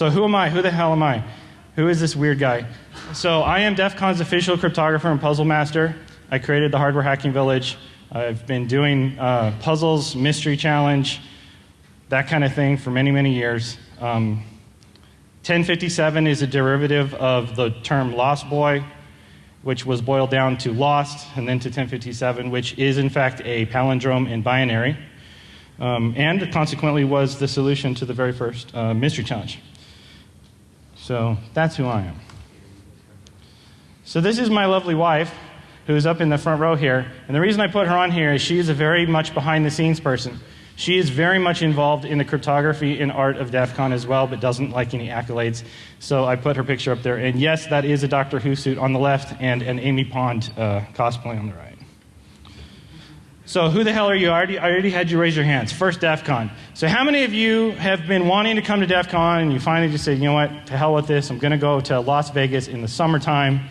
So who am I? Who the hell am I? Who is this weird guy? So I am DEF CON's official cryptographer and puzzle master. I created the Hardware Hacking Village. I've been doing uh, puzzles, mystery challenge, that kind of thing for many, many years. Um, 1057 is a derivative of the term Lost Boy, which was boiled down to Lost and then to 1057, which is in fact a palindrome in binary, um, and consequently was the solution to the very first uh, mystery challenge. So that's who I am. So this is my lovely wife, who's up in the front row here. And the reason I put her on here is she is a very much behind the scenes person. She is very much involved in the cryptography and art of DEF CON as well, but doesn't like any accolades. So I put her picture up there. And yes, that is a Doctor Who suit on the left and an Amy Pond uh, cosplay on the right. So who the hell are you? I already, I already had you raise your hands. First DEF CON. So how many of you have been wanting to come to DEF CON and you finally just said, you know what, to hell with this, I'm going to go to Las Vegas in the summertime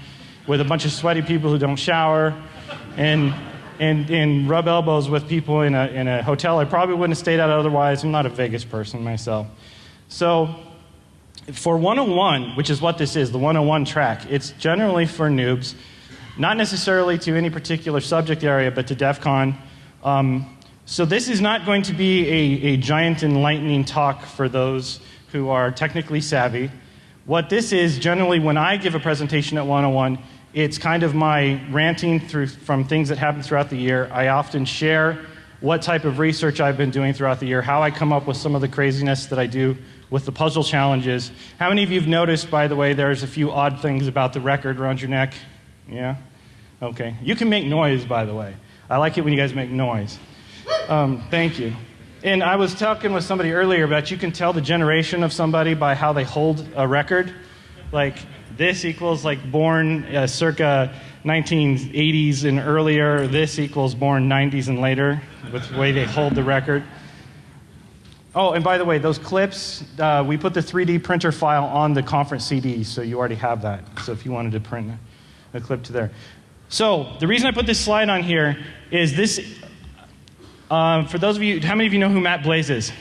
with a bunch of sweaty people who don't shower and and, and rub elbows with people in a, in a hotel I probably wouldn't have stayed at otherwise. I'm not a Vegas person myself. So, for 101, which is what this is, the 101 track, it's generally for noobs, not necessarily to any particular subject area, but to DEF CON. Um, so, this is not going to be a, a giant enlightening talk for those who are technically savvy. What this is, generally, when I give a presentation at 101, it's kind of my ranting through, from things that happen throughout the year. I often share what type of research I've been doing throughout the year, how I come up with some of the craziness that I do with the puzzle challenges. How many of you have noticed, by the way, there's a few odd things about the record around your neck? Yeah? Okay. You can make noise, by the way. I like it when you guys make noise. Um, thank you. And I was talking with somebody earlier about you can tell the generation of somebody by how they hold a record. Like, this equals like born uh, circa 1980s and earlier. This equals born 90s and later, with the way they hold the record. Oh, and by the way, those clips, uh, we put the 3D printer file on the conference CD, so you already have that. So if you wanted to print a clip to there. So the reason I put this slide on here is this. Uh, for those of you, how many of you know who Matt Blaze is?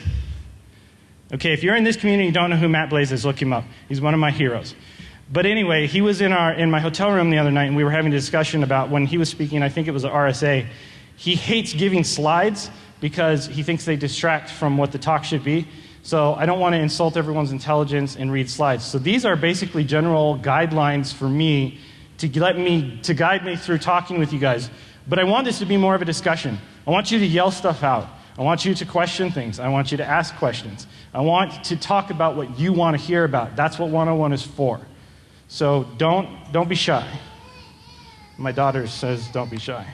Okay, if you're in this community and you don't know who Matt Blaze is, look him up. He's one of my heroes. But anyway, he was in, our, in my hotel room the other night, and we were having a discussion about when he was speaking, I think it was at RSA. He hates giving slides because he thinks they distract from what the talk should be. So I don't want to insult everyone's intelligence and read slides. So these are basically general guidelines for me to let me to guide me through talking with you guys. But I want this to be more of a discussion. I want you to yell stuff out. I want you to question things. I want you to ask questions. I want to talk about what you want to hear about. That's what 101 is for. So don't, don't be shy. My daughter says don't be shy.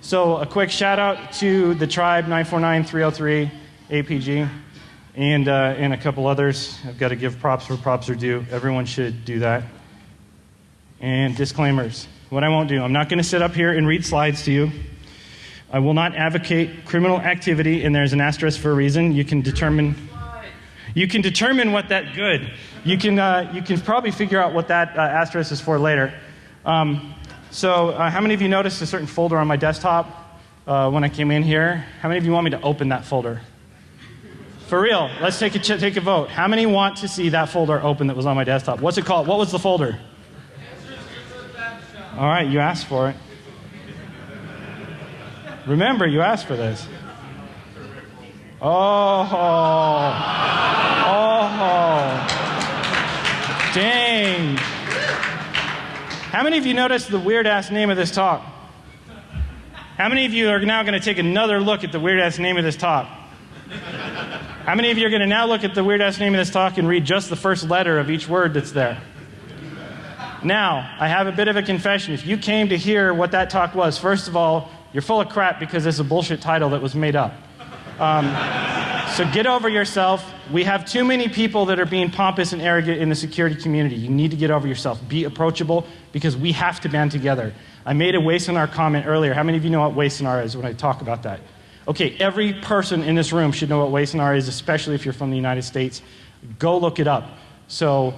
So a quick shout out to the tribe 949303 APG and, uh, and a couple others. I've got to give props where props are due. Everyone should do that. And disclaimers. What I won't do, I'm not going to sit up here and read slides to you. I will not advocate criminal activity, and there's an asterisk for a reason. You can determine you can determine what that good. You can, uh, you can probably figure out what that uh, asterisk is for later. Um, so uh, how many of you noticed a certain folder on my desktop uh, when I came in here? How many of you want me to open that folder? For real, let's take a, take a vote. How many want to see that folder open that was on my desktop? What's it called? What was the folder? All right, you asked for it. Remember, you asked for this. Oh, oh, dang. How many of you noticed the weird ass name of this talk? How many of you are now going to take another look at the weird ass name of this talk? How many of you are going to now look at the weird ass name of this talk and read just the first letter of each word that's there? Now, I have a bit of a confession. If you came to hear what that talk was, first of all, you're full of crap because it's a bullshit title that was made up. Um, so get over yourself. We have too many people that are being pompous and arrogant in the security community. You need to get over yourself. Be approachable because we have to band together. I made a Wassenaar comment earlier. How many of you know what Wassenaar is when I talk about that? Okay, every person in this room should know what Wassenaar is, especially if you're from the United States. Go look it up. So,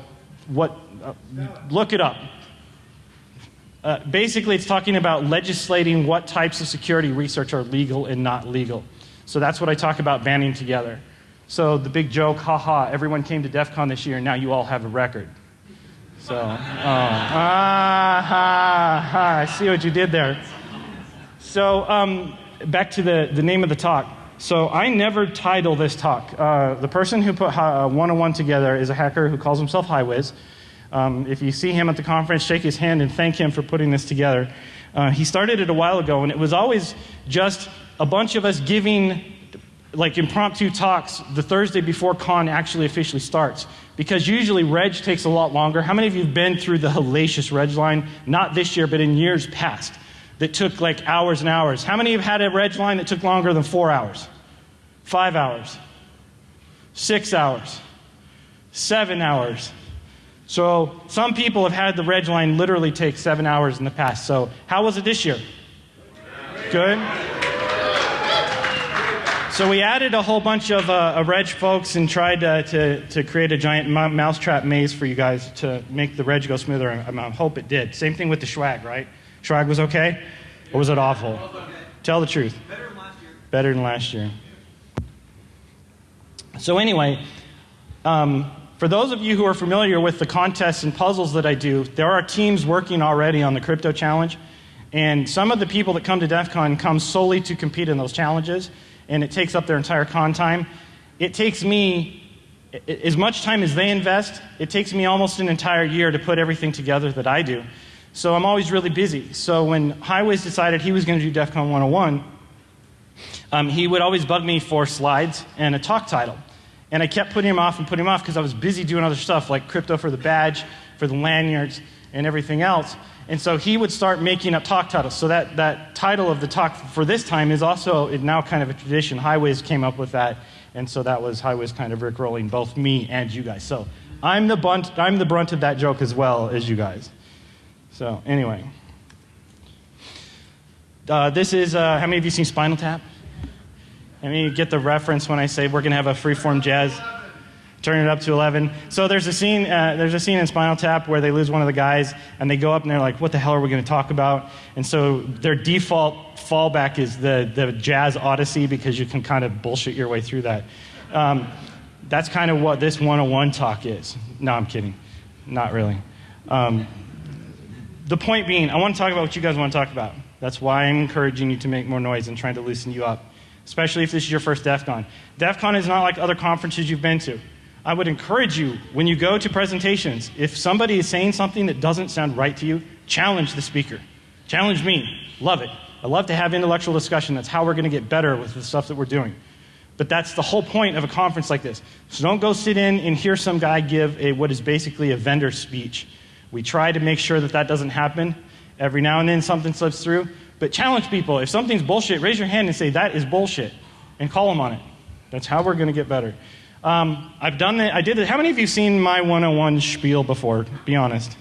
what? Uh, look it up. Uh, basically, it's talking about legislating what types of security research are legal and not legal. So that's what I talk about banding together. So the big joke, haha, everyone came to DEF CON this year, and now you all have a record. So, oh, ah, ha, ha, I see what you did there. So, um, back to the, the name of the talk. So, I never title this talk. Uh, the person who put 101 together is a hacker who calls himself Highwiz. Um, if you see him at the conference, shake his hand and thank him for putting this together. Uh, he started it a while ago, and it was always just a bunch of us giving like impromptu talks the Thursday before con actually officially starts. Because usually reg takes a lot longer. How many of you have been through the hellacious reg line? Not this year, but in years past, that took like hours and hours. How many have had a reg line that took longer than four hours? Five hours? Six hours? Seven hours? So some people have had the reg line literally take seven hours in the past. So how was it this year? Good? So we added a whole bunch of uh, reg folks and tried uh, to, to create a giant mousetrap maze for you guys to make the reg go smoother. I, I hope it did. Same thing with the swag, right? Swag was okay? Or was it awful? Tell the truth. Better than last year. Better than last year. So anyway, um, for those of you who are familiar with the contests and puzzles that I do, there are teams working already on the crypto challenge. And some of the people that come to DEF CON come solely to compete in those challenges and it takes up their entire con time. It takes me as much time as they invest, it takes me almost an entire year to put everything together that I do. So I'm always really busy. So when Highwiz decided he was going to do DEF CON 101, um, he would always bug me for slides and a talk title. And I kept putting him off and putting him off because I was busy doing other stuff like crypto for the badge, for the lanyards, and everything else. And so he would start making up talk titles. So that, that title of the talk for this time is also now kind of a tradition. Highwiz came up with that. And so that was Highwiz kind of rickrolling both me and you guys. So I'm the, bunt, I'm the brunt of that joke as well as you guys. So anyway. Uh, this is, uh, how many of you seen Spinal Tap? Mean, you get the reference when I say we're going to have a freeform jazz turn it up to 11. So there's a scene, uh, there's a scene in Spinal Tap where they lose one of the guys, and they go up and they're like, "What the hell are we going to talk about?" And so their default fallback is the the jazz odyssey because you can kind of bullshit your way through that. Um, that's kind of what this 101 talk is. No, I'm kidding, not really. Um, the point being, I want to talk about what you guys want to talk about. That's why I'm encouraging you to make more noise and trying to loosen you up, especially if this is your first DEF CON. DEF CON is not like other conferences you've been to. I would encourage you when you go to presentations, if somebody is saying something that doesn't sound right to you, challenge the speaker. Challenge me. Love it. I love to have intellectual discussion. That's how we're going to get better with the stuff that we're doing. But that's the whole point of a conference like this. So don't go sit in and hear some guy give a, what is basically a vendor speech. We try to make sure that that doesn't happen. Every now and then something slips through. But challenge people. If something's bullshit, raise your hand and say, that is bullshit. And call them on it. That's how we're going to get better. Um, I've done it. I did it. How many of you seen my 101 spiel before? Be honest.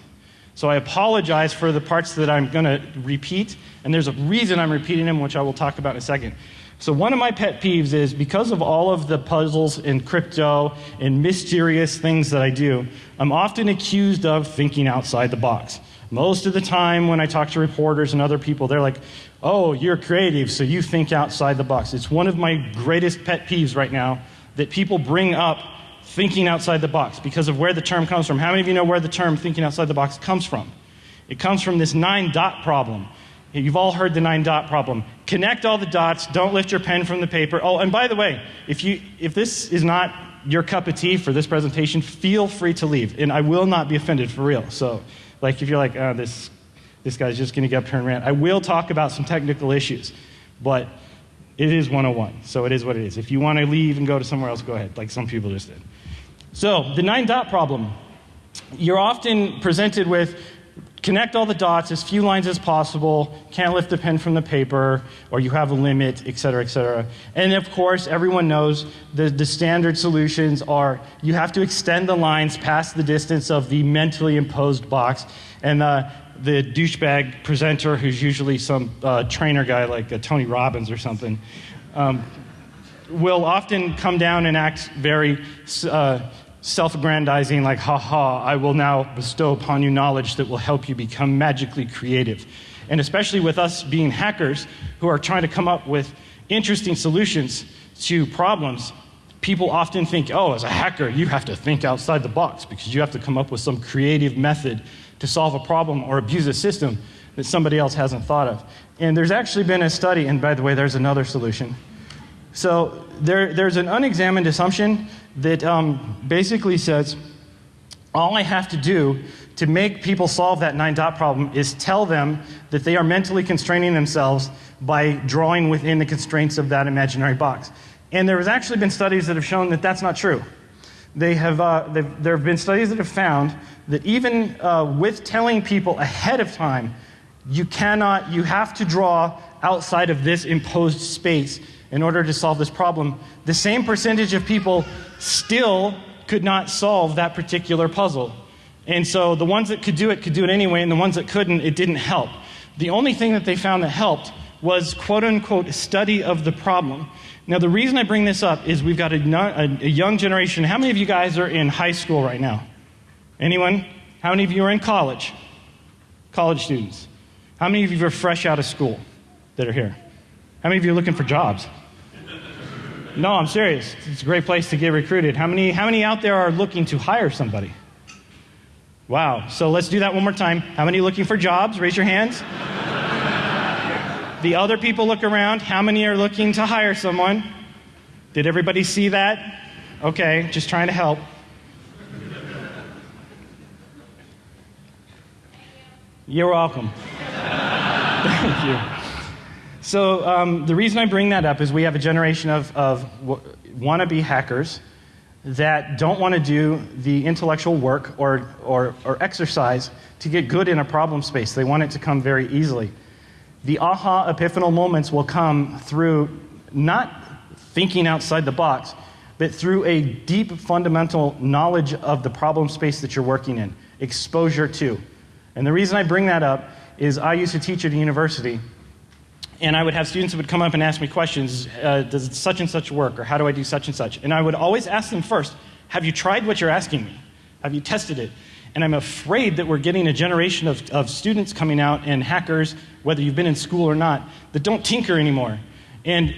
So I apologize for the parts that I'm going to repeat, and there's a reason I'm repeating them, which I will talk about in a second. So one of my pet peeves is because of all of the puzzles in crypto and mysterious things that I do, I'm often accused of thinking outside the box. Most of the time when I talk to reporters and other people, they're like, oh, you're creative, so you think outside the box. It's one of my greatest pet peeves right now that people bring up thinking outside the box because of where the term comes from. How many of you know where the term thinking outside the box comes from? It comes from this nine dot problem. You've all heard the nine dot problem. Connect all the dots, don't lift your pen from the paper. Oh, and by the way, if, you, if this is not your cup of tea for this presentation, feel free to leave. And I will not be offended for real. So, like, if you're like, oh, this, this guy's just going to get up here and rant, I will talk about some technical issues. But it is 101, so it is what it is. If you want to leave and go to somewhere else, go ahead, like some people just did. So, the nine dot problem. You're often presented with connect all the dots, as few lines as possible, can't lift the pen from the paper, or you have a limit, et cetera, et cetera. And of course, everyone knows the, the standard solutions are you have to extend the lines past the distance of the mentally imposed box. And uh, the douchebag presenter, who's usually some uh, trainer guy like uh, Tony Robbins or something, um, will often come down and act very uh, self aggrandizing, like, ha ha, I will now bestow upon you knowledge that will help you become magically creative. And especially with us being hackers who are trying to come up with interesting solutions to problems, people often think, oh, as a hacker, you have to think outside the box because you have to come up with some creative method to solve a problem or abuse a system that somebody else hasn't thought of. And there's actually been a study, and by the way, there's another solution. So there, there's an unexamined assumption that um, basically says all I have to do to make people solve that nine dot problem is tell them that they are mentally constraining themselves by drawing within the constraints of that imaginary box. And there has actually been studies that have shown that that's not true. They have, uh, there have been studies that have found that even uh, with telling people ahead of time, you cannot, you have to draw outside of this imposed space in order to solve this problem. The same percentage of people still could not solve that particular puzzle. And so the ones that could do it could do it anyway, and the ones that couldn't, it didn't help. The only thing that they found that helped was quote unquote study of the problem. Now, the reason I bring this up is we've got a, a, young generation. How many of you guys are in high school right now? Anyone? How many of you are in college? College students. How many of you are fresh out of school that are here? How many of you are looking for jobs? No, I'm serious. It's a great place to get recruited. How many, how many out there are looking to hire somebody? Wow. So let's do that one more time. How many looking for jobs? Raise your hands. The other people look around. How many are looking to hire someone? Did everybody see that? Okay, just trying to help. You're welcome. Thank you. So, um, the reason I bring that up is we have a generation of, of wannabe hackers that don't want to do the intellectual work or, or, or exercise to get good in a problem space. They want it to come very easily. The aha epiphanal moments will come through not thinking outside the box, but through a deep fundamental knowledge of the problem space that you're working in, exposure to. And the reason I bring that up is I used to teach at a university, and I would have students that would come up and ask me questions uh, Does such and such work, or how do I do such and such? And I would always ask them first, Have you tried what you're asking me? Have you tested it? And I'm afraid that we're getting a generation of, of students coming out and hackers, whether you've been in school or not, that don't tinker anymore. And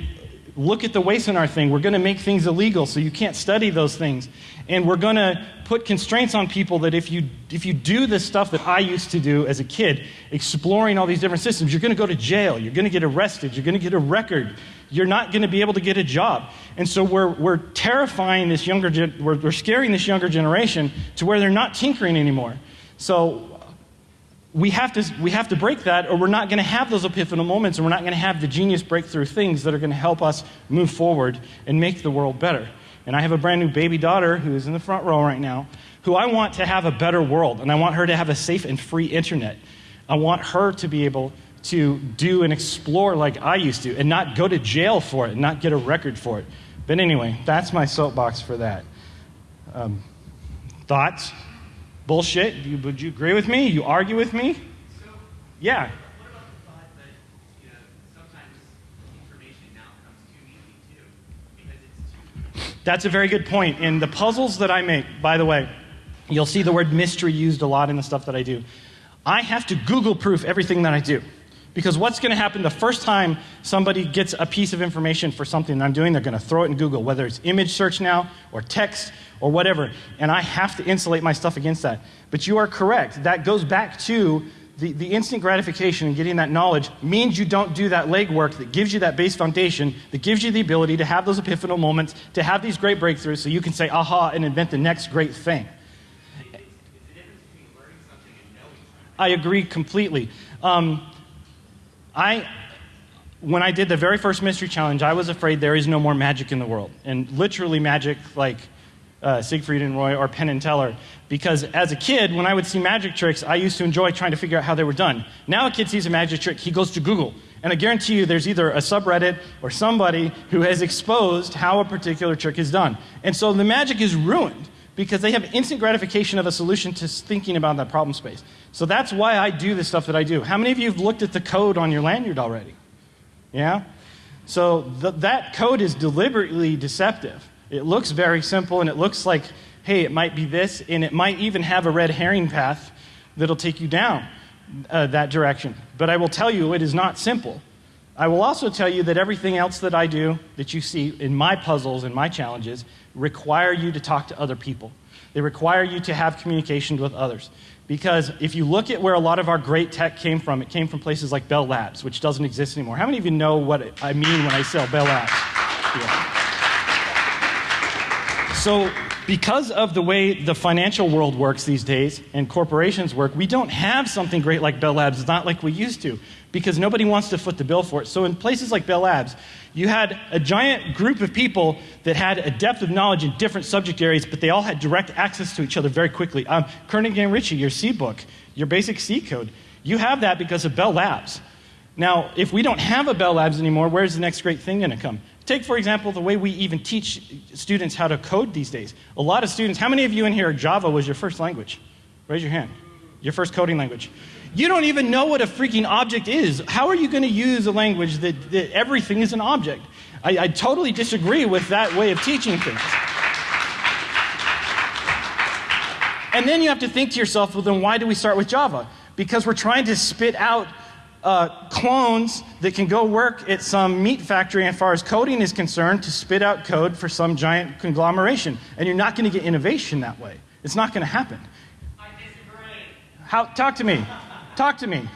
look at the Wassenaar thing. We're going to make things illegal, so you can't study those things. And we're going to put constraints on people that if you, if you do the stuff that I used to do as a kid, exploring all these different systems, you're going to go to jail. You're going to get arrested. You're going to get a record you're not going to be able to get a job. And so we're, we're terrifying this younger, we're, we're scaring this younger generation to where they're not tinkering anymore. So we have to, we have to break that, or we're not going to have those epiphanal moments, and we're not going to have the genius breakthrough things that are going to help us move forward and make the world better. And I have a brand new baby daughter who is in the front row right now, who I want to have a better world, and I want her to have a safe and free internet. I want her to be able to do and explore like I used to and not go to jail for it and not get a record for it. But anyway, that's my soapbox for that. Um, thoughts? Bullshit? You, would you agree with me? You argue with me? Yeah. That's a very good point. In the puzzles that I make, by the way, you'll see the word mystery used a lot in the stuff that I do. I have to Google proof everything that I do. Because what's going to happen the first time somebody gets a piece of information for something that I'm doing, they're going to throw it in Google, whether it's image search now or text or whatever. And I have to insulate my stuff against that. But you are correct. That goes back to the, the instant gratification and getting that knowledge means you don't do that legwork that gives you that base foundation, that gives you the ability to have those epiphanal moments, to have these great breakthroughs so you can say, aha, and invent the next great thing. I agree completely. Um, I, when I did the very first mystery challenge, I was afraid there is no more magic in the world. And literally magic like uh, Siegfried and Roy or Penn and Teller. Because as a kid, when I would see magic tricks, I used to enjoy trying to figure out how they were done. Now a kid sees a magic trick, he goes to Google. And I guarantee you there's either a subreddit or somebody who has exposed how a particular trick is done. And so the magic is ruined because they have instant gratification of a solution to thinking about that problem space. So that's why I do the stuff that I do. How many of you have looked at the code on your lanyard already? Yeah? So th- that code is deliberately deceptive. It looks very simple and it looks like, hey, it might be this, and it might even have a red herring path that'll take you down uh, that direction. But I will tell you, it is not simple. I will also tell you that everything else that I do, that you see in my puzzles and my challenges, require you to talk to other people. They require you to have communication with others. Because if you look at where a lot of our great tech came from, it came from places like Bell Labs, which doesn't exist anymore. How many of you know what I mean when I say Bell Labs? Yeah. So, because of the way the financial world works these days and corporations work, we don't have something great like Bell Labs. It's not like we used to because nobody wants to foot the bill for it. So, in places like Bell Labs, you had a giant group of people that had a depth of knowledge in different subject areas, but they all had direct access to each other very quickly. Um, Kernighan and Ritchie, your C book, your basic C code, you have that because of Bell Labs. Now, if we don't have a Bell Labs anymore, where's the next great thing going to come? Take, for example, the way we even teach students how to code these days. A lot of students, how many of you in here, Java was your first language? Raise your hand. Your first coding language. You don't even know what a freaking object is. How are you going to use a language that, that everything is an object? I, I totally disagree with that way of teaching things. And then you have to think to yourself, well, then why do we start with Java? Because we're trying to spit out uh, clones that can go work at some meat factory as far as coding is concerned to spit out code for some giant conglomeration. And you're not going to get innovation that way. It's not going to happen. I disagree. How, talk to me. Talk to me.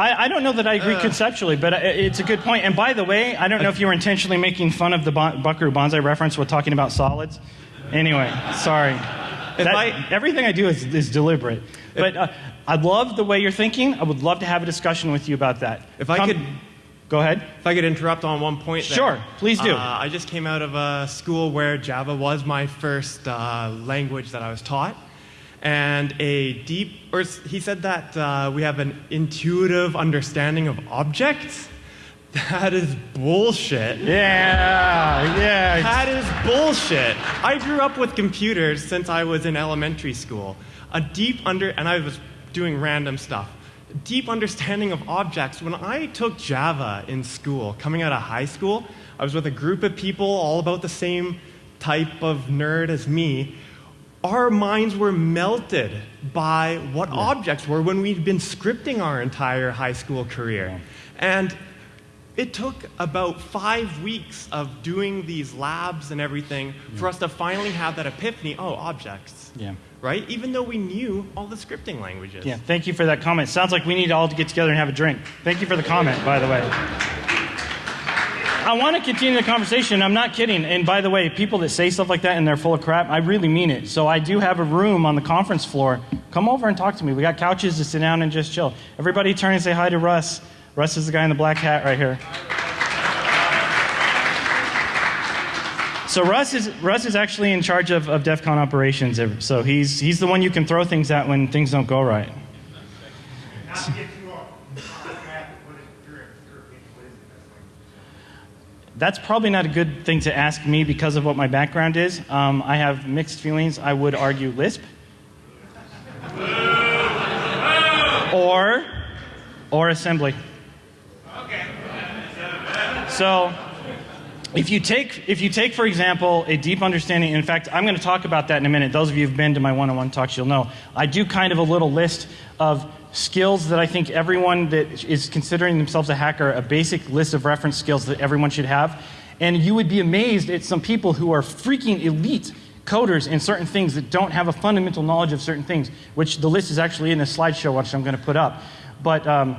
I, I, don't know that I agree uh, conceptually, but it's a good point. And by the way, I don't know if you were intentionally making fun of the bon- Buckaroo Banzai reference with talking about solids. Anyway, sorry. That, I, everything I do is, is deliberate. But uh, I love the way you're thinking. I would love to have a discussion with you about that. If I could. Go ahead. If I could interrupt on one point. There. Sure, please do. Uh, I just came out of a school where Java was my first uh, language that I was taught and a deep, or he said that uh, we have an intuitive understanding of objects. That is bullshit. Yeah, yeah. That is bullshit. I grew up with computers since I was in elementary school. A deep under, and I was doing random stuff. Deep understanding of objects. When I took Java in school, coming out of high school, I was with a group of people all about the same type of nerd as me our minds were melted by what yeah. objects were when we'd been scripting our entire high school career. Yeah. And it took about five weeks of doing these labs and everything yeah. for us to finally have that epiphany oh, objects. Yeah. Right? Even though we knew all the scripting languages. Yeah, thank you for that comment. Sounds like we need all to get together and have a drink. Thank you for the comment, by the way. I want to continue the conversation. I'm not kidding. And by the way, people that say stuff like that and they're full of crap, I really mean it. So I do have a room on the conference floor. Come over and talk to me. We got couches to sit down and just chill. Everybody turn and say hi to Russ. Russ is the guy in the black hat right here. So Russ is Russ is actually in charge of, of DEF CON operations. So he's he's the one you can throw things at when things don't go right. That's probably not a good thing to ask me because of what my background is. Um, I have mixed feelings. I would argue Lisp. or, or assembly. So, if you take, if you take, for example, a deep understanding, in fact, I'm going to talk about that in a minute. Those of you who've been to my one-on-one talks, you'll know. I do kind of a little list of skills that I think everyone that is considering themselves a hacker, a basic list of reference skills that everyone should have. And you would be amazed at some people who are freaking elite coders in certain things that don't have a fundamental knowledge of certain things, which the list is actually in the slideshow, which I'm going to put up. But um,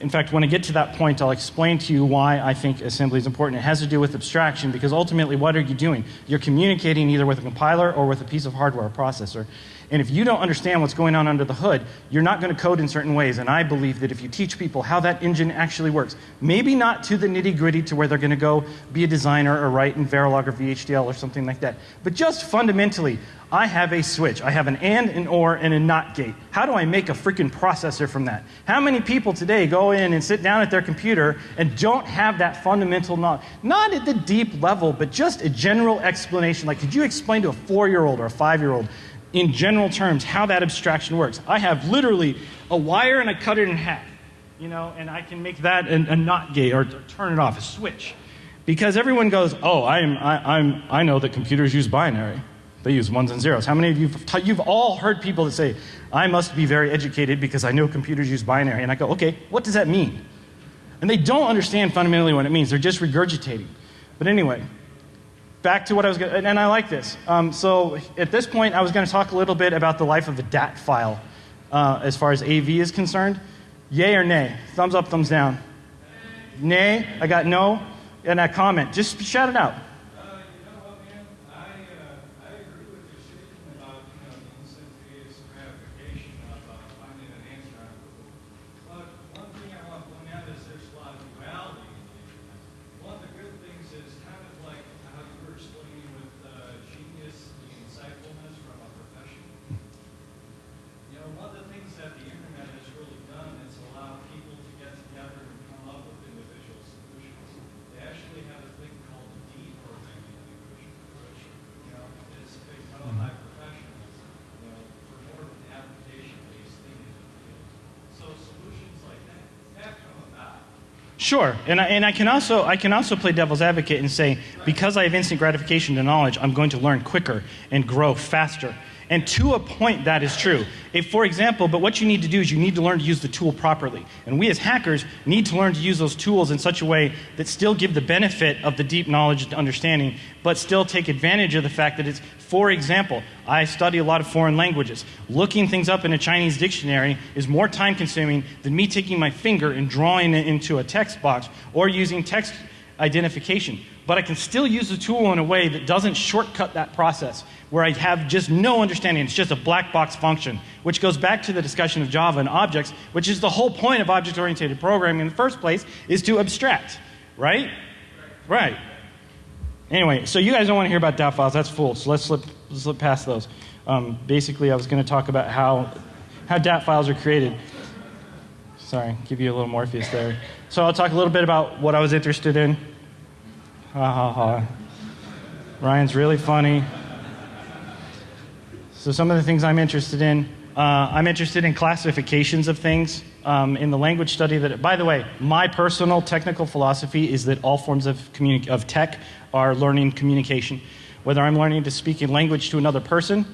in fact, when I get to that point, I'll explain to you why I think assembly is important. It has to do with abstraction, because ultimately, what are you doing? You're communicating either with a compiler or with a piece of hardware, a processor. And if you don't understand what's going on under the hood, you're not going to code in certain ways. And I believe that if you teach people how that engine actually works, maybe not to the nitty gritty to where they're going to go be a designer or write in Verilog or VHDL or something like that, but just fundamentally, I have a switch. I have an AND, an OR, and a NOT gate. How do I make a freaking processor from that? How many people today go in and sit down at their computer and don't have that fundamental knowledge. Not at the deep level, but just a general explanation. Like, could you explain to a four year old or a five year old in general terms how that abstraction works? I have literally a wire and I cut it in half, you know, and I can make that a, a NOT gate or, or turn it off, a switch. Because everyone goes, oh, I'm, I, I'm, I know that computers use binary. They use ones and zeros. How many of you, you've all heard people that say, I must be very educated because I know computers use binary. And I go, okay, what does that mean? And they don't understand fundamentally what it means. They're just regurgitating. But anyway, back to what I was going and I like this. Um, so at this point, I was going to talk a little bit about the life of the DAT file uh, as far as AV is concerned. Yay or nay? Thumbs up, thumbs down. Nay, I got no in that comment. Just shout it out. Sure, and I, and I can also I can also play devil's advocate and say because I have instant gratification to knowledge, I'm going to learn quicker and grow faster. And to a point, that is true. If, for example, but what you need to do is you need to learn to use the tool properly. And we as hackers need to learn to use those tools in such a way that still give the benefit of the deep knowledge and understanding, but still take advantage of the fact that it's, for example, I study a lot of foreign languages. Looking things up in a Chinese dictionary is more time consuming than me taking my finger and drawing it into a text box or using text identification. But I can still use the tool in a way that doesn't shortcut that process, where I have just no understanding. It's just a black box function, which goes back to the discussion of Java and objects, which is the whole point of object oriented programming in the first place, is to abstract, right? Right. Anyway, so you guys don't want to hear about DAT files. That's full. So let's slip, slip past those. Um, basically, I was going to talk about how, how DAT files are created. Sorry, give you a little Morpheus there. So I'll talk a little bit about what I was interested in. Ha ha ha. Ryan's really funny. So some of the things I'm interested in, uh, I'm interested in classifications of things. Um, in the language study that, by the way, my personal technical philosophy is that all forms of, of tech are learning communication. Whether I'm learning to speak in language to another person,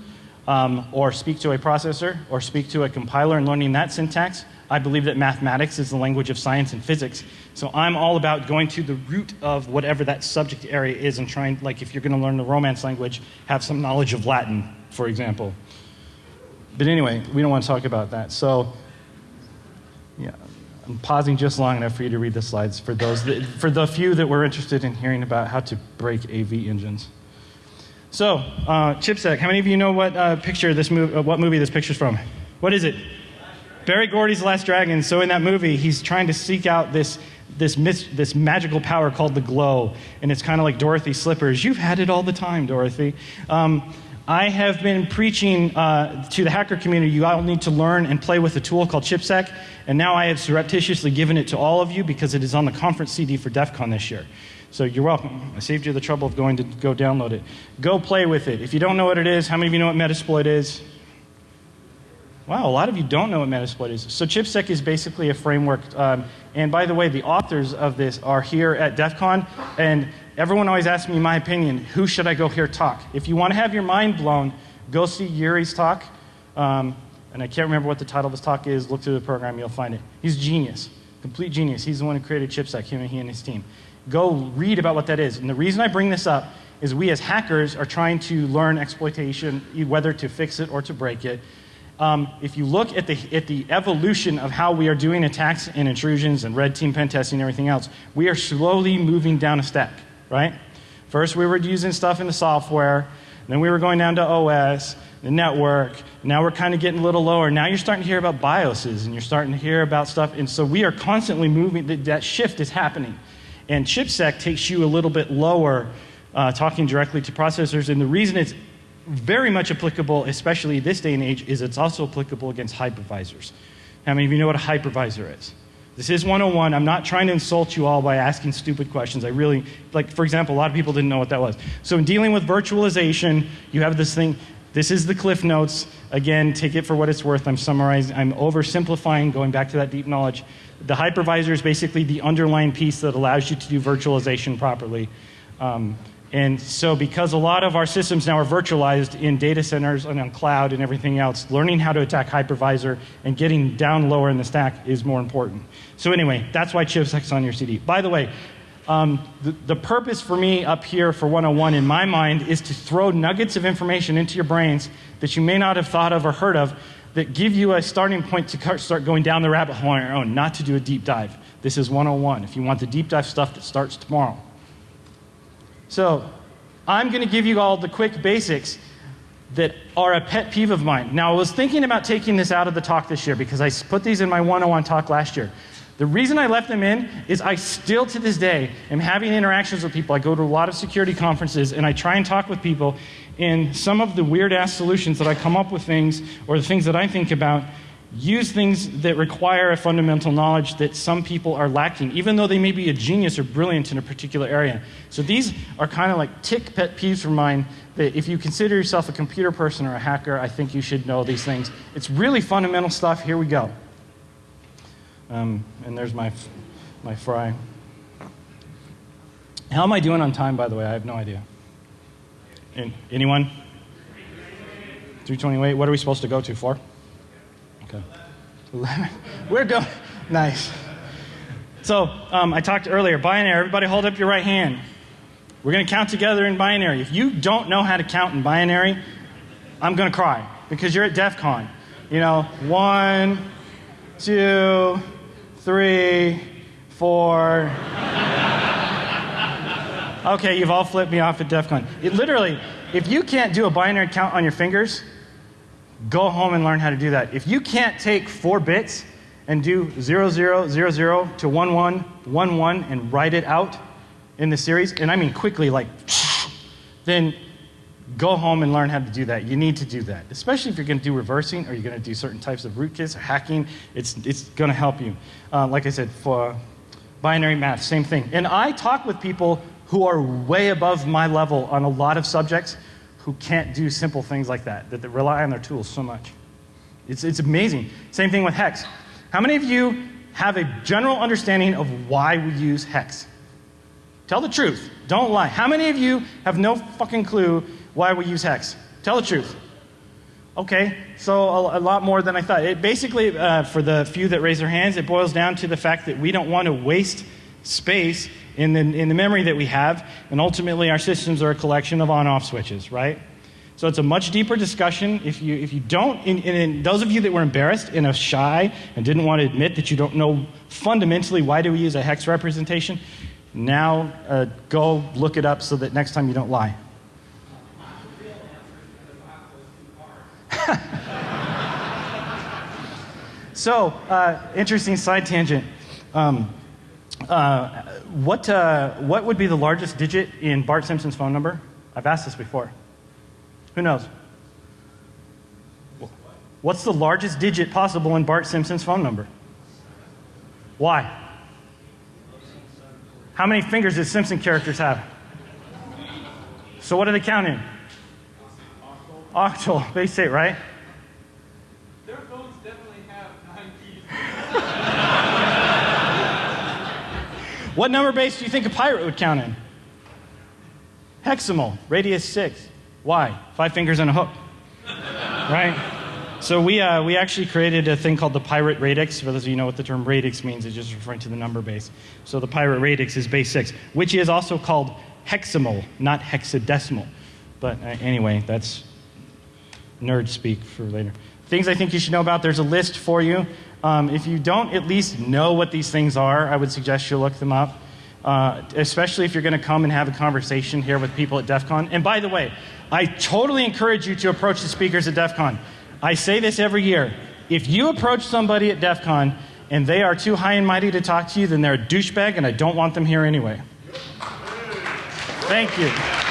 um, or speak to a processor, or speak to a compiler and learning that syntax, I believe that mathematics is the language of science and physics. So I'm all about going to the root of whatever that subject area is and trying, like, if you're going to learn the Romance language, have some knowledge of Latin, for example. But anyway, we don't want to talk about that. So, yeah, I'm pausing just long enough for you to read the slides for those that, for the few that were interested in hearing about how to break AV engines. So, uh, ChipSec, how many of you know what uh, picture this movie, uh, what movie this picture's from? What is it? Berry Gordy's Last Dragon. So in that movie, he's trying to seek out this this, this magical power called the glow, and it's kind of like Dorothy's slippers. You've had it all the time, Dorothy. Um, I have been preaching uh, to the hacker community you all need to learn and play with a tool called ChipSec, and now I have surreptitiously given it to all of you because it is on the conference CD for DEF CON this year. So you're welcome. I saved you the trouble of going to go download it. Go play with it. If you don't know what it is, how many of you know what Metasploit is? Wow, a lot of you don't know what Metasploit is. So ChipSec is basically a framework. Um, and by the way, the authors of this are here at DEF CON. And everyone always asks me my opinion. Who should I go hear talk? If you want to have your mind blown, go see Yuri's talk. Um, and I can't remember what the title of his talk is. Look through the program, you'll find it. He's genius, complete genius. He's the one who created ChipSec, him and he and his team. Go read about what that is. And the reason I bring this up is we as hackers are trying to learn exploitation, whether to fix it or to break it. Um, if you look at the, at the evolution of how we are doing attacks and intrusions and red team pen testing and everything else, we are slowly moving down a stack, right? First, we were using stuff in the software, then we were going down to OS, the network. Now we're kind of getting a little lower. Now you're starting to hear about BIOSes and you're starting to hear about stuff. And so we are constantly moving, that shift is happening. And ChipSec takes you a little bit lower, uh, talking directly to processors. And the reason it's very much applicable, especially this day and age, is it's also applicable against hypervisors. How many of you know what a hypervisor is? This is 101. I'm not trying to insult you all by asking stupid questions. I really, like, for example, a lot of people didn't know what that was. So, in dealing with virtualization, you have this thing. This is the Cliff Notes. Again, take it for what it's worth. I'm summarizing, I'm oversimplifying, going back to that deep knowledge. The hypervisor is basically the underlying piece that allows you to do virtualization properly. Um, and so, because a lot of our systems now are virtualized in data centers and on cloud and everything else, learning how to attack hypervisor and getting down lower in the stack is more important. So, anyway, that's why chipsec's on your CD. By the way, um, the, the purpose for me up here for 101 in my mind is to throw nuggets of information into your brains that you may not have thought of or heard of that give you a starting point to start going down the rabbit hole on your own, not to do a deep dive. This is 101. If you want the deep dive stuff that starts tomorrow. So I'm going to give you all the quick basics that are a pet peeve of mine. Now, I was thinking about taking this out of the talk this year because I put these in my 101 talk last year. The reason I left them in is I still to this day am having interactions with people. I go to a lot of security conferences and I try and talk with people, and some of the weird ass solutions that I come up with things or the things that I think about use things that require a fundamental knowledge that some people are lacking, even though they may be a genius or brilliant in a particular area. So these are kind of like tick pet peeves for mine that if you consider yourself a computer person or a hacker, I think you should know these things. It's really fundamental stuff. Here we go. Um, and there's my, my fry. How am I doing on time, by the way? I have no idea. Anyone? 328. What are we supposed to go to? Four? Okay. 11. We're going. Nice. So um, I talked earlier, binary. Everybody hold up your right hand. We're going to count together in binary. If you don't know how to count in binary, I'm going to cry because you're at DEF CON. You know, one, two, three, four. okay, you've all flipped me off at DEF CON. It literally, if you can't do a binary count on your fingers, Go home and learn how to do that. If you can't take four bits and do 0000 to 1111 and write it out in the series, and I mean quickly, like, then go home and learn how to do that. You need to do that, especially if you're going to do reversing or you're going to do certain types of rootkits or hacking. It's, it's going to help you. Uh, like I said, for binary math, same thing. And I talk with people who are way above my level on a lot of subjects who can't do simple things like that, that, rely on their tools so much. It's, it's amazing. Same thing with hex. How many of you have a general understanding of why we use hex? Tell the truth. Don't lie. How many of you have no fucking clue why we use hex? Tell the truth. Okay, so a, a lot more than I thought. It basically, uh, for the few that raise their hands, it boils down to the fact that we don't want to waste space in the, in the memory that we have, and ultimately our systems are a collection of on off switches, right? So it's a much deeper discussion. If you, if you don't, and, those of you that were embarrassed and are shy and didn't want to admit that you don't know fundamentally why do we use a hex representation, now uh, go look it up so that next time you don't lie. so, uh, interesting side tangent. Um, uh, what, uh, what would be the largest digit in Bart Simpson's phone number? I've asked this before. Who knows? What's the largest digit possible in Bart Simpson's phone number? Why? How many fingers does Simpson characters have? So what do they count in? Octal, base 8, right? What number base do you think a pirate would count in? Hexamal, radix 6. Why? Five fingers and a hook. right? So we, uh, we actually created a thing called the pirate radix. For those of you know what the term radix means, it's just referring to the number base. So the pirate radix is base 6, which is also called hexamal, not hexadecimal. But uh, anyway, that's nerd speak for later. Things I think you should know about, there's a list for you. Um, if you don't at least know what these things are, I would suggest you look them up, uh, especially if you're going to come and have a conversation here with people at DEF CON. And by the way, I totally encourage you to approach the speakers at DEF CON. I say this every year. If you approach somebody at DEF CON and they are too high and mighty to talk to you, then they're a douchebag and I don't want them here anyway. Thank you.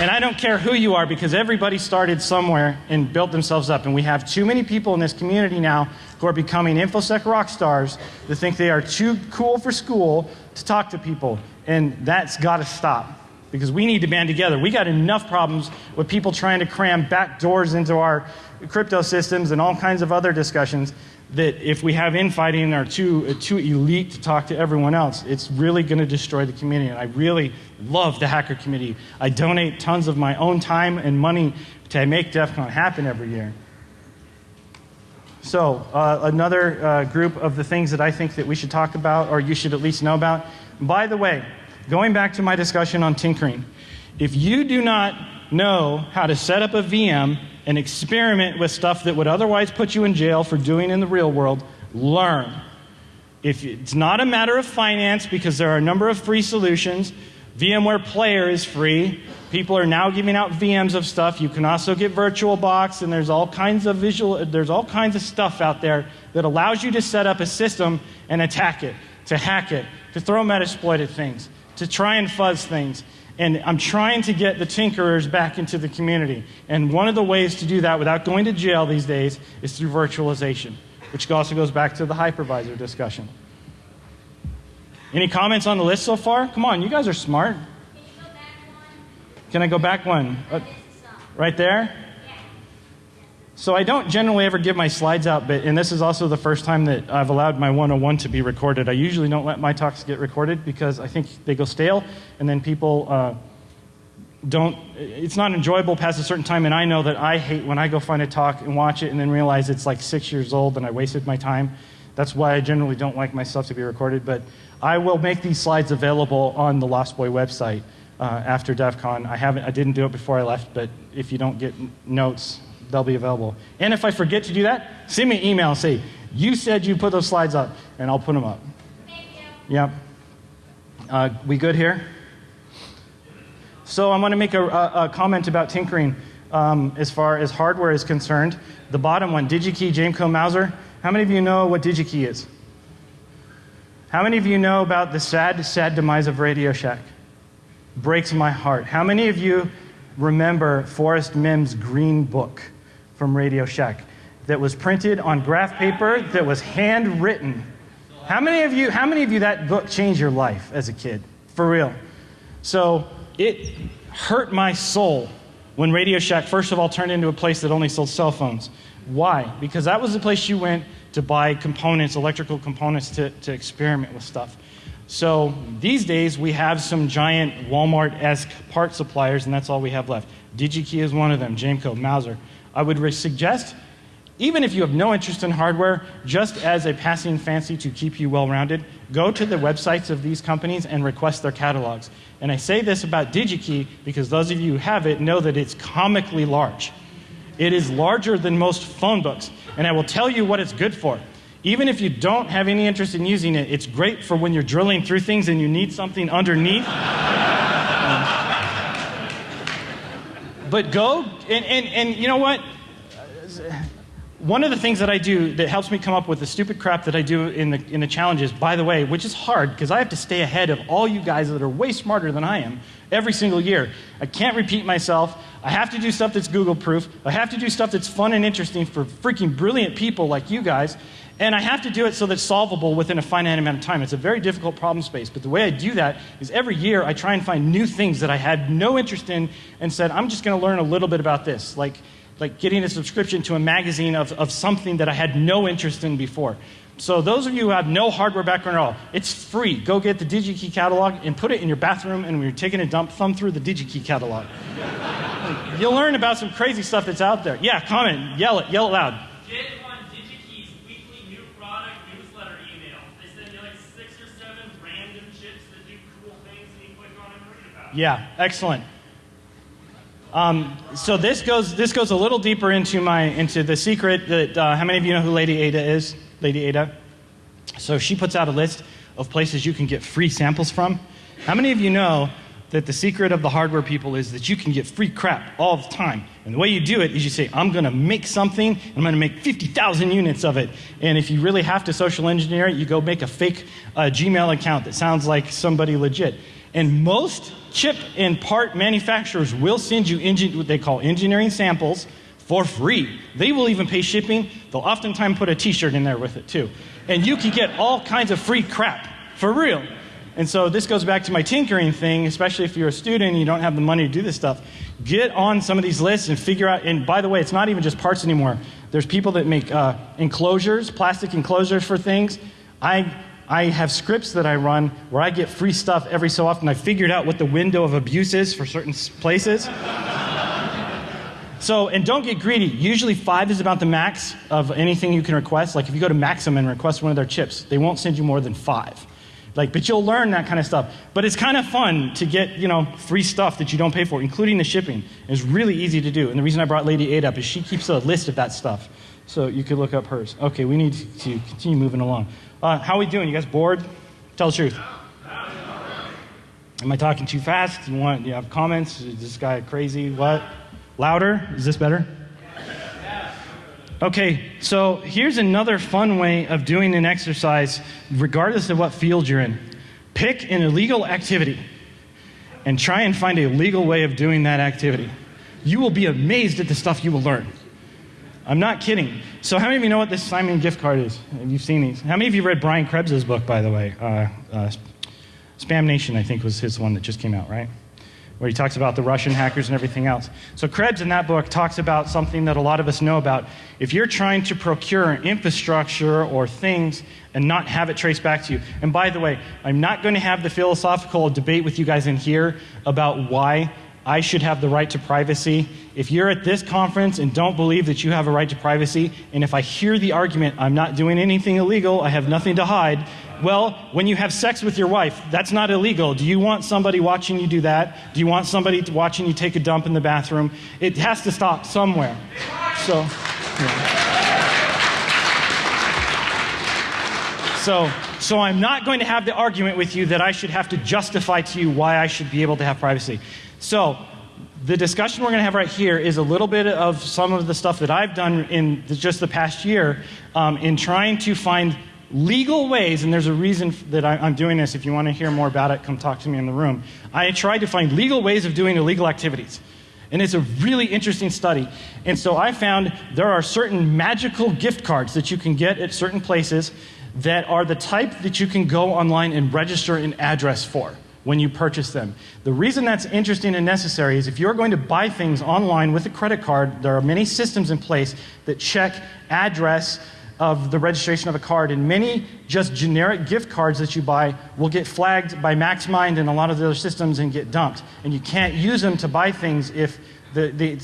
And I don't care who you are because everybody started somewhere and built themselves up. And we have too many people in this community now who are becoming InfoSec rock stars that think they are too cool for school to talk to people. And that's got to stop because we need to band together. We got enough problems with people trying to cram back doors into our crypto systems and all kinds of other discussions that if we have infighting and are too, too elite to talk to everyone else, it's really going to destroy the community. And I really love the hacker community. I donate tons of my own time and money to make DEF CON happen every year. So uh, another uh, group of the things that I think that we should talk about or you should at least know about. By the way, going back to my discussion on tinkering, if you do not know how to set up a VM and experiment with stuff that would otherwise put you in jail for doing in the real world, learn. If it's not a matter of finance because there are a number of free solutions, VMware Player is free. People are now giving out VMs of stuff. You can also get VirtualBox, and there's all kinds of visual, there's all kinds of stuff out there that allows you to set up a system and attack it, to hack it, to throw Metasploit at things, to try and fuzz things. And I'm trying to get the tinkerers back into the community. And one of the ways to do that without going to jail these days is through virtualization, which also goes back to the hypervisor discussion. Any comments on the list so far? Come on, you guys are smart. Can I go back one? Uh, right there? So I don't generally ever give my slides out, but and this is also the first time that I've allowed my 101 to be recorded. I usually don't let my talks get recorded because I think they go stale, and then people uh, don't. It's not enjoyable past a certain time, and I know that I hate when I go find a talk and watch it and then realize it's like six years old and I wasted my time. That's why I generally don't like my stuff to be recorded, but I will make these slides available on the Lost Boy website uh, after DEF CON. I haven't. I didn't do it before I left, but if you don't get notes they'll be available. And if I forget to do that, send me an email and say, you said you put those slides up, and I'll put them up. Thank you. Yep. Uh, we good here? So I'm going to make a, a, a, comment about tinkering um, as far as hardware is concerned. The bottom one, DigiKey, Jameco, Mouser. How many of you know what DigiKey is? How many of you know about the sad, sad demise of Radio Shack? Breaks my heart. How many of you remember Forrest Mims' Green Book? From Radio Shack that was printed on graph paper that was handwritten. How many of you, how many of you that book changed your life as a kid? For real. So it hurt my soul when Radio Shack, first of all, turned into a place that only sold cell phones. Why? Because that was the place you went to buy components, electrical components, to, to experiment with stuff. So these days, we have some giant Walmart esque part suppliers, and that's all we have left. DigiKey is one of them, Jameco, Mouser. I would suggest, even if you have no interest in hardware, just as a passing fancy to keep you well rounded, go to the websites of these companies and request their catalogs. And I say this about DigiKey because those of you who have it know that it's comically large. It is larger than most phone books. And I will tell you what it's good for. Even if you don't have any interest in using it, it's great for when you're drilling through things and you need something underneath. But go and, and, and you know what? One of the things that I do that helps me come up with the stupid crap that I do in the, in the challenges, by the way, which is hard because I have to stay ahead of all you guys that are way smarter than I am every single year. I can't repeat myself. I have to do stuff that's Google proof. I have to do stuff that's fun and interesting for freaking brilliant people like you guys. And I have to do it so that it's solvable within a finite amount of time. It's a very difficult problem space. But the way I do that is every year I try and find new things that I had no interest in and said, I'm just going to learn a little bit about this. Like, like getting a subscription to a magazine of, of something that I had no interest in before. So those of you who have no hardware background at all, it's free. Go get the DigiKey catalog and put it in your bathroom, and when you're taking a dump, thumb through the DigiKey catalog. You'll learn about some crazy stuff that's out there. Yeah, comment, yell it, yell it loud. they send you like six or seven random chips that do cool things Yeah, excellent. Um, so this goes this goes a little deeper into my into the secret that uh, how many of you know who Lady Ada is? Lady Ada. So she puts out a list of places you can get free samples from. How many of you know that the secret of the hardware people is that you can get free crap all the time? And the way you do it is you say, I'm going to make something, and I'm going to make 50,000 units of it. And if you really have to social engineer it, you go make a fake uh, Gmail account that sounds like somebody legit. And most chip and part manufacturers will send you what they call engineering samples for free. They will even pay shipping. They'll oftentimes put a t shirt in there with it too. And you can get all kinds of free crap for real. And so this goes back to my tinkering thing, especially if you're a student and you don't have the money to do this stuff. Get on some of these lists and figure out. And by the way, it's not even just parts anymore. There's people that make uh, enclosures, plastic enclosures for things. I, I have scripts that I run where I get free stuff every so often. I figured out what the window of abuse is for certain places. So, and don't get greedy. Usually, five is about the max of anything you can request. Like if you go to Maxim and request one of their chips, they won't send you more than five. Like, but you'll learn that kind of stuff. But it's kind of fun to get, you know, free stuff that you don't pay for, including the shipping. It's really easy to do. And the reason I brought Lady Ada up is she keeps a list of that stuff. So you could look up hers. Okay, we need to continue moving along. Uh, how are we doing? You guys bored? Tell the truth. Am I talking too fast? You want? You have comments? Is this guy crazy? What? Louder? Is this better? Okay, so here's another fun way of doing an exercise, regardless of what field you're in. Pick an illegal activity and try and find a legal way of doing that activity. You will be amazed at the stuff you will learn. I'm not kidding. So, how many of you know what this Simon gift card is? Have you seen these? How many of you read Brian Krebs's book, by the way? Uh, uh, Spam Nation, I think, was his one that just came out, right? where he talks about the Russian hackers and everything else. So, Krebs in that book talks about something that a lot of us know about. If you're trying to procure infrastructure or things and not have it traced back to you, and by the way, I'm not going to have the philosophical debate with you guys in here about why I should have the right to privacy. If you're at this conference and don't believe that you have a right to privacy, and if I hear the argument, I'm not doing anything illegal, I have nothing to hide, well, when you have sex with your wife, that's not illegal. Do you want somebody watching you do that? Do you want somebody watching you take a dump in the bathroom? It has to stop somewhere. So, yeah. So, so I'm not going to have the argument with you that I should have to justify to you why I should be able to have privacy. So, the discussion we're going to have right here is a little bit of some of the stuff that I've done in just the past year um, in trying to find legal ways, and there's a reason that I, am doing this. If you want to hear more about it, come talk to me in the room. I tried to find legal ways of doing illegal activities. And it's a really interesting study. And so I found there are certain magical gift cards that you can get at certain places that are the type that you can go online and register an address for when you purchase them. The reason that's interesting and necessary is if you're going to buy things online with a credit card, there are many systems in place that check address of the registration of a card, and many just generic gift cards that you buy will get flagged by MaxMind and a lot of the other systems and get dumped. And you can't use them to buy things if the, the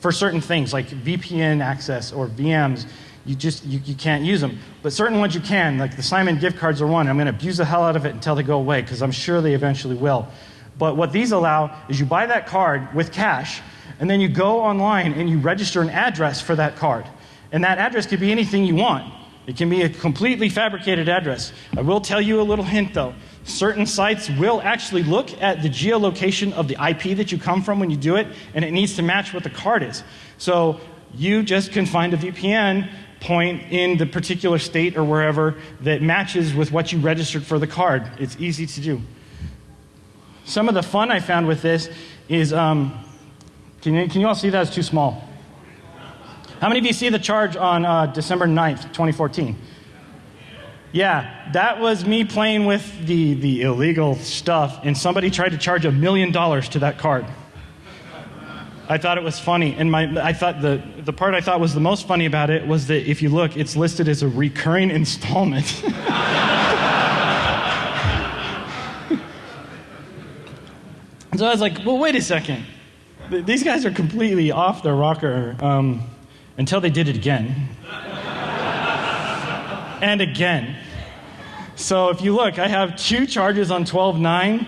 for certain things like VPN access or VMs. You just you, you can't use them. But certain ones you can, like the Simon gift cards are one. I'm going to abuse the hell out of it until they go away because I'm sure they eventually will. But what these allow is you buy that card with cash, and then you go online and you register an address for that card. And that address could be anything you want. It can be a completely fabricated address. I will tell you a little hint though. Certain sites will actually look at the geolocation of the IP that you come from when you do it, and it needs to match what the card is. So you just can find a VPN point in the particular state or wherever that matches with what you registered for the card. It's easy to do. Some of the fun I found with this is um, can, you, can you all see that? It's too small. How many of you see the charge on uh, December 9th, 2014? Yeah, that was me playing with the, the illegal stuff, and somebody tried to charge a million dollars to that card. I thought it was funny, and my, I thought the, the part I thought was the most funny about it was that if you look, it's listed as a recurring installment. so I was like, well, wait a second. These guys are completely off their rocker. Um, until they did it again. and again. So if you look, I have two charges on 12.9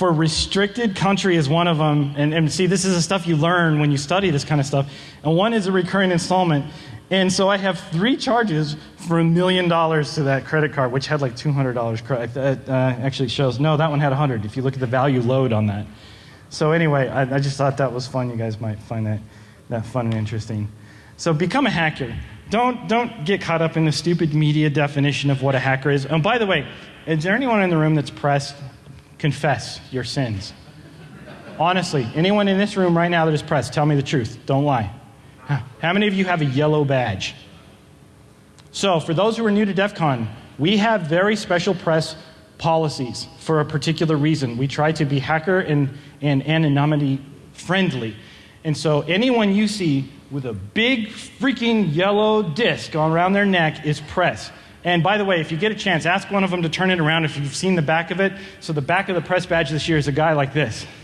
for restricted country is one of them. And, and see, this is the stuff you learn when you study this kind of stuff. And one is a recurring installment. And so I have three charges for a million dollars to that credit card, which had like $200. That uh, actually shows, no, that one had 100 if you look at the value load on that. So anyway, I, I just thought that was fun. You guys might find that, that fun and interesting. So become a hacker. Don't, don't get caught up in the stupid media definition of what a hacker is. And by the way, is there anyone in the room that's pressed, confess your sins. Honestly, anyone in this room right now that is pressed, tell me the truth. Don't lie. How many of you have a yellow badge? So, for those who are new to DEF CON, we have very special press policies for a particular reason. We try to be hacker and, and anonymity friendly. And so, anyone you see with a big freaking yellow disc on around their neck is press. And by the way, if you get a chance, ask one of them to turn it around if you've seen the back of it. So, the back of the press badge this year is a guy like this.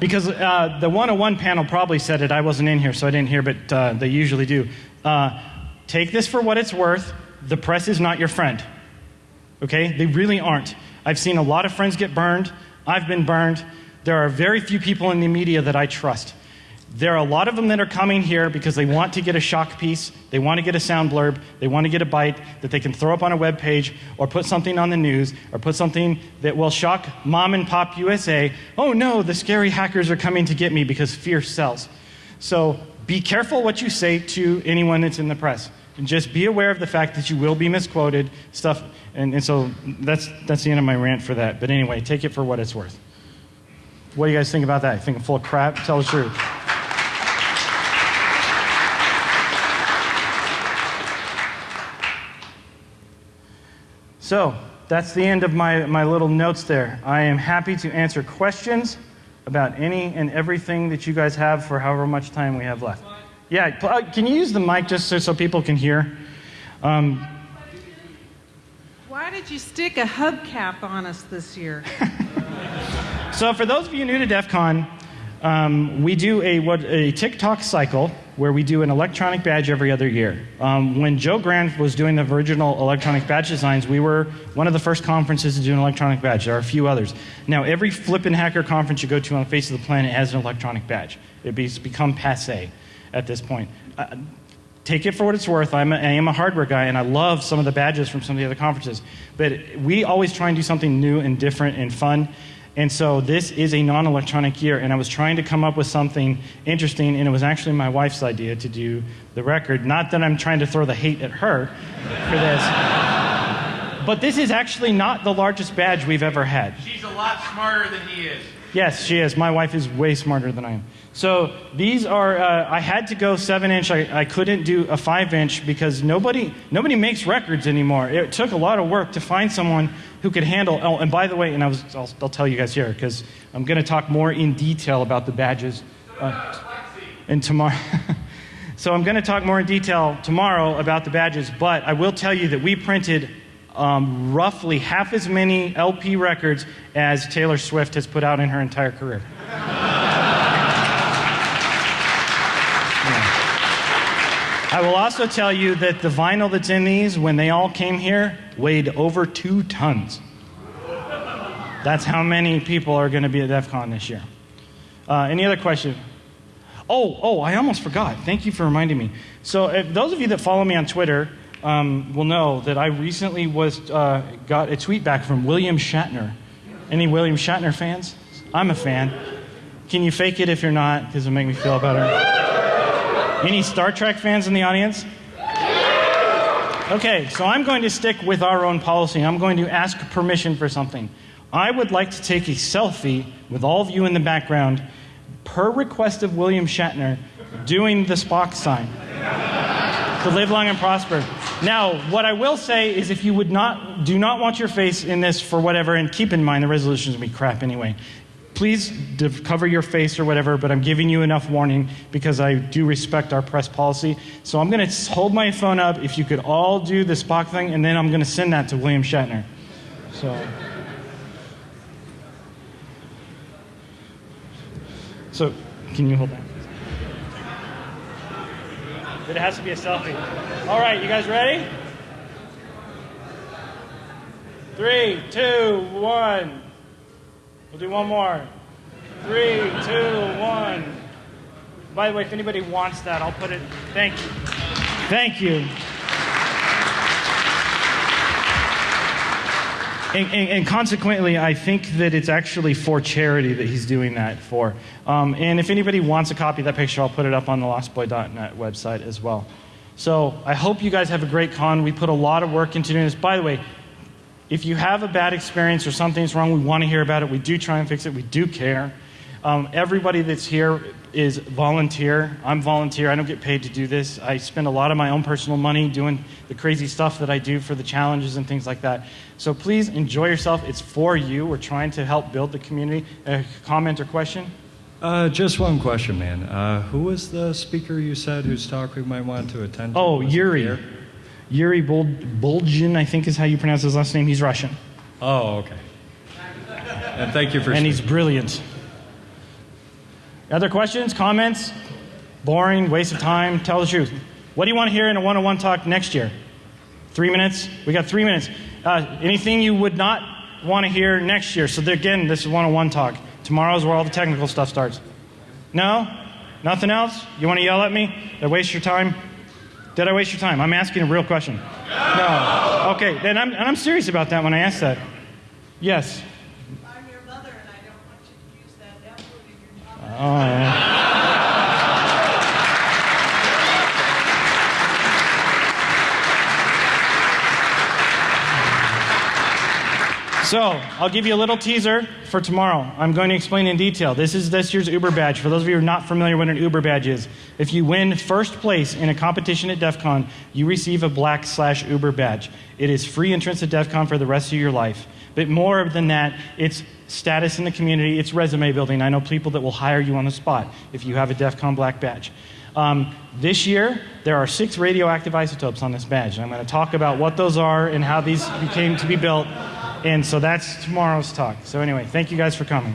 because uh, the 101 panel probably said it. I wasn't in here, so I didn't hear, but uh, they usually do. Uh, take this for what it's worth. The press is not your friend. Okay? They really aren't. I've seen a lot of friends get burned. I've been burned. There are very few people in the media that I trust. There are a lot of them that are coming here because they want to get a shock piece, they want to get a sound blurb, they want to get a bite that they can throw up on a web page or put something on the news or put something that will shock mom and pop USA. Oh no, the scary hackers are coming to get me because fear sells. So be careful what you say to anyone that's in the press. And just be aware of the fact that you will be misquoted, stuff. And, and so that's, that's the end of my rant for that. But anyway, take it for what it's worth. What do you guys think about that? You think I'm full of crap? Tell the truth. So that's the end of my, my little notes there. I am happy to answer questions about any and everything that you guys have for however much time we have left. Yeah, uh, can you use the mic just so, so people can hear? Um, Why did you stick a hubcap on us this year? so, for those of you new to DEF CON, um, we do a, what, a tick-tock cycle where we do an electronic badge every other year. Um, when Joe Grand was doing the original electronic badge designs, we were one of the first conferences to do an electronic badge. There are a few others. Now, every flippin' hacker conference you go to on the face of the planet has an electronic badge. It's become passe at this point. Uh, take it for what it's worth. I'm a, I am a hardware guy, and I love some of the badges from some of the other conferences. But we always try and do something new and different and fun. And so this is a non electronic year, and I was trying to come up with something interesting, and it was actually my wife's idea to do the record. Not that I'm trying to throw the hate at her for this. but this is actually not the largest badge we've ever had. She's a lot smarter than he is. Yes, she is. My wife is way smarter than I am. So these are, uh, I had to go seven inch. I, I couldn't do a five inch because nobody, nobody makes records anymore. It took a lot of work to find someone who could handle. Oh, and by the way, and I was, I'll, I'll tell you guys here because I'm going to talk more in detail about the badges. Uh, and tomorrow. so I'm going to talk more in detail tomorrow about the badges, but I will tell you that we printed um, roughly half as many LP records as Taylor Swift has put out in her entire career. I will also tell you that the vinyl that's in these, when they all came here, weighed over two tons. That's how many people are going to be at DEF CON this year. Uh, any other question? Oh, oh, I almost forgot. Thank you for reminding me. So, if those of you that follow me on Twitter um, will know that I recently was uh, got a tweet back from William Shatner. Any William Shatner fans? I'm a fan. Can you fake it if you're not? Because it'll make me feel better. Any Star Trek fans in the audience? Okay, so I'm going to stick with our own policy. I'm going to ask permission for something. I would like to take a selfie with all of you in the background, per request of William Shatner, doing the Spock sign. To live long and prosper. Now, what I will say is if you would not, do not want your face in this for whatever, and keep in mind the resolution is going to be crap anyway please cover your face or whatever, but I'm giving you enough warning because I do respect our press policy. So I'm going to hold my phone up. If you could all do the Spock thing, and then I'm going to send that to William Shatner. So. So, can you hold that? It has to be a selfie. All right, you guys ready? Three, two, one. We'll do one more. Three, two, one. By the way, if anybody wants that, I'll put it. Thank you. Thank you. And, and, and, consequently, I think that it's actually for charity that he's doing that for. Um, and if anybody wants a copy of that picture, I'll put it up on the lostboy.net website as well. So I hope you guys have a great con. We put a lot of work into doing this. By the way, If you have a bad experience or something's wrong, we want to hear about it. We do try and fix it. We do care. Um, everybody that's here is volunteer. I'm volunteer. I don't get paid to do this. I spend a lot of my own personal money doing the crazy stuff that I do for the challenges and things like that. So please enjoy yourself. It's for you. We're trying to help build the community. A comment or question? Uh, just one question, man. Uh, who was the speaker you said whose talk we might want to attend? to? Oh, Yuri. here? Yuri Bul- Bulgin, I think is how you pronounce his last name. He's Russian. Oh, okay. And thank you for and he's brilliant. Other questions, comments? Boring, waste of time. Tell the truth. What do you want to hear in a one on one talk next year? Three minutes? We got three minutes. Uh, anything you would not want to hear next year? So, again, this is one on one talk. Tomorrow's where all the technical stuff starts. No? Nothing else? You want to yell at me? Did I waste your time? Did I waste your time? I'm asking a real question. No. Okay, then I'm, and I'm serious about that when I ask that. Yes. I'm your mother, and I don't want you to use that F word So, I'll give you a little teaser for tomorrow. I'm going to explain in detail. This is this year's Uber badge. For those of you who are not familiar with what an Uber badge is, if you win first place in a competition at DEF CON, you receive a black slash Uber badge. It is free entrance to DEF CON for the rest of your life. But more than that, it's status in the community, it's resume building. I know people that will hire you on the spot if you have a DEF CON black badge. Um, this year, there are six radioactive isotopes on this badge. And I'm going to talk about what those are and how these came to be built. And so that's tomorrow's talk. So, anyway, thank you guys for coming.